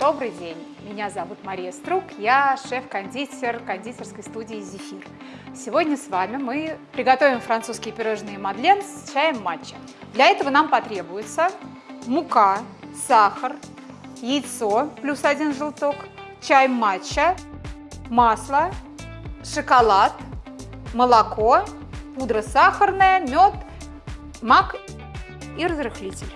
Добрый день, меня зовут Мария Струк, я шеф-кондитер кондитерской студии «Зефир». Сегодня с вами мы приготовим французские пирожные Мадлен с чаем матча. Для этого нам потребуется мука, сахар, яйцо плюс один желток, чай матча, масло, шоколад, молоко, пудра сахарная, мед, мак и разрыхлитель.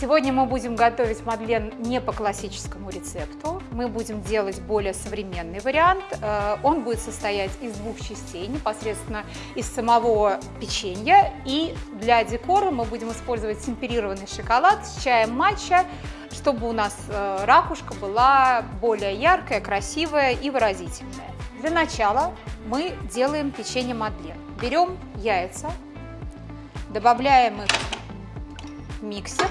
Сегодня мы будем готовить мадлен не по классическому рецепту. Мы будем делать более современный вариант. Э, он будет состоять из двух частей, непосредственно из самого печенья. И для декора мы будем использовать темперированный шоколад с чаем матча, чтобы у нас э, ракушка была более яркая, красивая и выразительная. Для начала мы делаем печенье мадлен. Берем яйца, добавляем их в миксер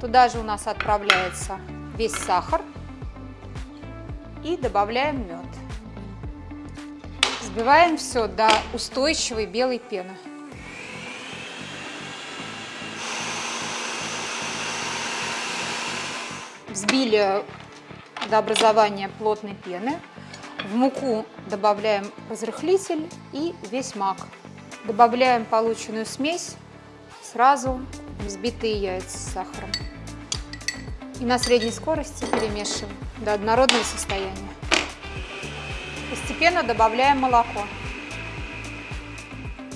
Туда же у нас отправляется весь сахар и добавляем мед. Взбиваем все до устойчивой белой пены. Взбили до образования плотной пены. В муку добавляем разрыхлитель и весь мак. Добавляем полученную смесь сразу взбитые яйца с сахаром. И на средней скорости перемешиваем до однородного состояния. Постепенно добавляем молоко.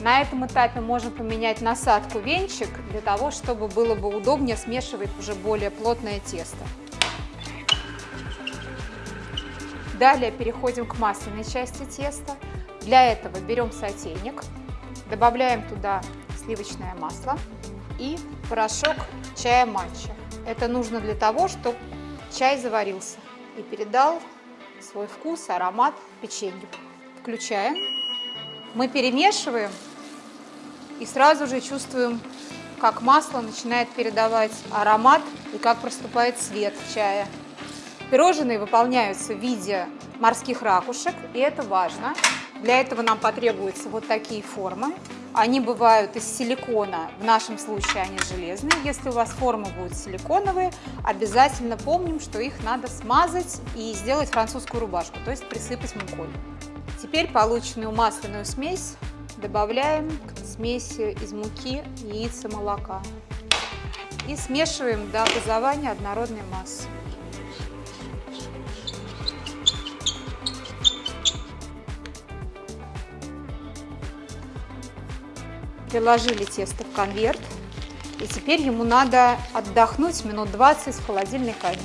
На этом этапе можно поменять насадку венчик для того, чтобы было бы удобнее смешивать уже более плотное тесто. Далее переходим к масляной части теста. Для этого берем сотейник, добавляем туда сливочное масло и порошок чая матча. Это нужно для того, чтобы чай заварился и передал свой вкус, аромат печенью. Включаем. Мы перемешиваем и сразу же чувствуем, как масло начинает передавать аромат и как проступает цвет чая. Пирожные выполняются в виде морских ракушек, и это важно. Для этого нам потребуются вот такие формы. Они бывают из силикона, в нашем случае они железные. Если у вас формы будут силиконовые, обязательно помним, что их надо смазать и сделать французскую рубашку, то есть присыпать мукой. Теперь полученную масляную смесь добавляем к смеси из муки, яиц и молока. И смешиваем до образования однородной массы. Приложили тесто в конверт. И теперь ему надо отдохнуть минут 20 в холодильной камере.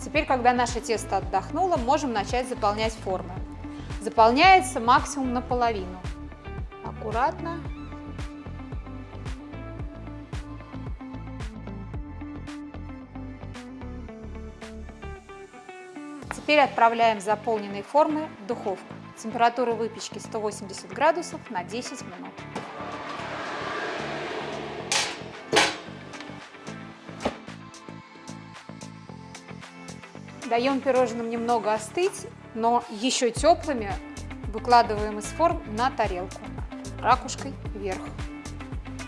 Теперь, когда наше тесто отдохнуло, можем начать заполнять формы. Заполняется максимум наполовину. Аккуратно. Теперь отправляем заполненные формы в духовку. Температура выпечки 180 градусов на 10 минут. Даем пирожным немного остыть, но еще теплыми выкладываем из форм на тарелку ракушкой вверх.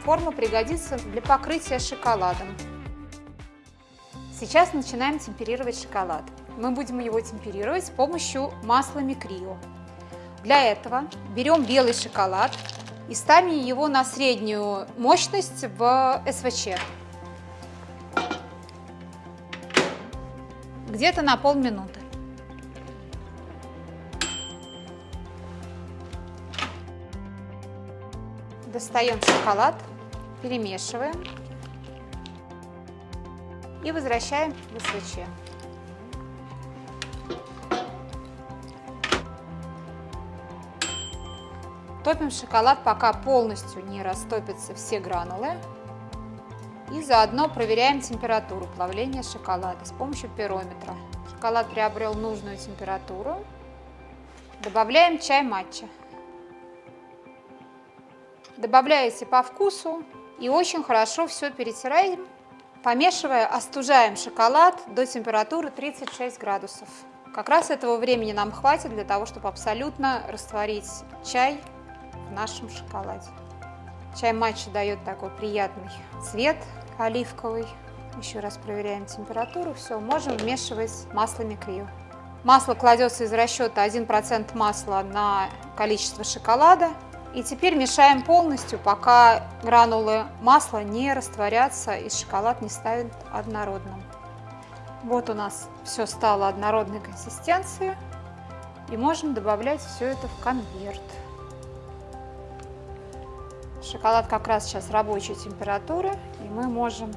Форма пригодится для покрытия шоколадом. Сейчас начинаем темперировать шоколад. Мы будем его темперировать с помощью масла микрио. Для этого берем белый шоколад и ставим его на среднюю мощность в СВЧ. Где-то на полминуты. Достаем шоколад, перемешиваем и возвращаем в СВЧ. Топим шоколад, пока полностью не растопятся все гранулы. И заодно проверяем температуру плавления шоколада с помощью пирометра. Шоколад приобрел нужную температуру. Добавляем чай матча. Добавляете по вкусу и очень хорошо все перетираем. Помешивая, остужаем шоколад до температуры 36 градусов. Как раз этого времени нам хватит для того, чтобы абсолютно растворить чай в нашем шоколаде. Чай матча дает такой приятный цвет оливковый. Еще раз проверяем температуру. Все, можем вмешивать масло микрио. Масло кладется из расчета 1% масла на количество шоколада. И теперь мешаем полностью, пока гранулы масла не растворятся и шоколад не станет однородным. Вот у нас все стало однородной консистенции. И можем добавлять все это в конверт. Шоколад как раз сейчас рабочей температуры, и мы можем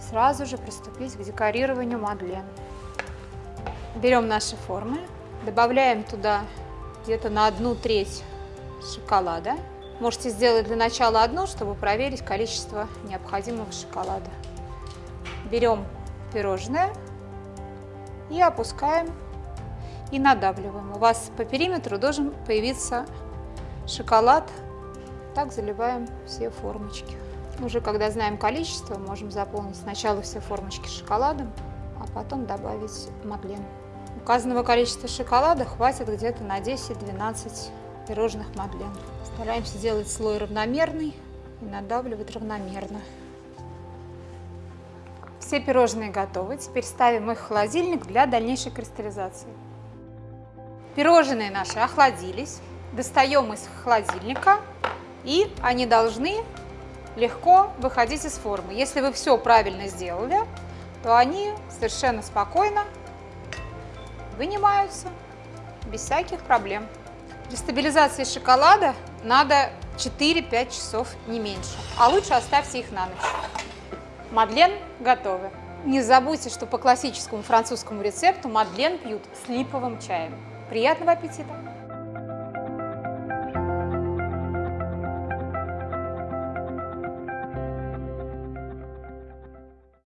сразу же приступить к декорированию мадлен. Берем наши формы, добавляем туда где-то на одну треть шоколада. Можете сделать для начала одну, чтобы проверить количество необходимого шоколада. Берем пирожное и опускаем и надавливаем. У вас по периметру должен появиться шоколад. Так заливаем все формочки. Уже когда знаем количество, можем заполнить сначала все формочки шоколадом, а потом добавить мадлен. Указанного количества шоколада хватит где-то на 10-12 пирожных мадлен. Стараемся делать слой равномерный и надавливать равномерно. Все пирожные готовы. Теперь ставим их в холодильник для дальнейшей кристаллизации. Пирожные наши охладились. Достаем из холодильника и они должны легко выходить из формы. Если вы все правильно сделали, то они совершенно спокойно вынимаются без всяких проблем. Для стабилизации шоколада надо 4-5 часов, не меньше. А лучше оставьте их на ночь. Мадлен готовы. Не забудьте, что по классическому французскому рецепту мадлен пьют с липовым чаем. Приятного аппетита!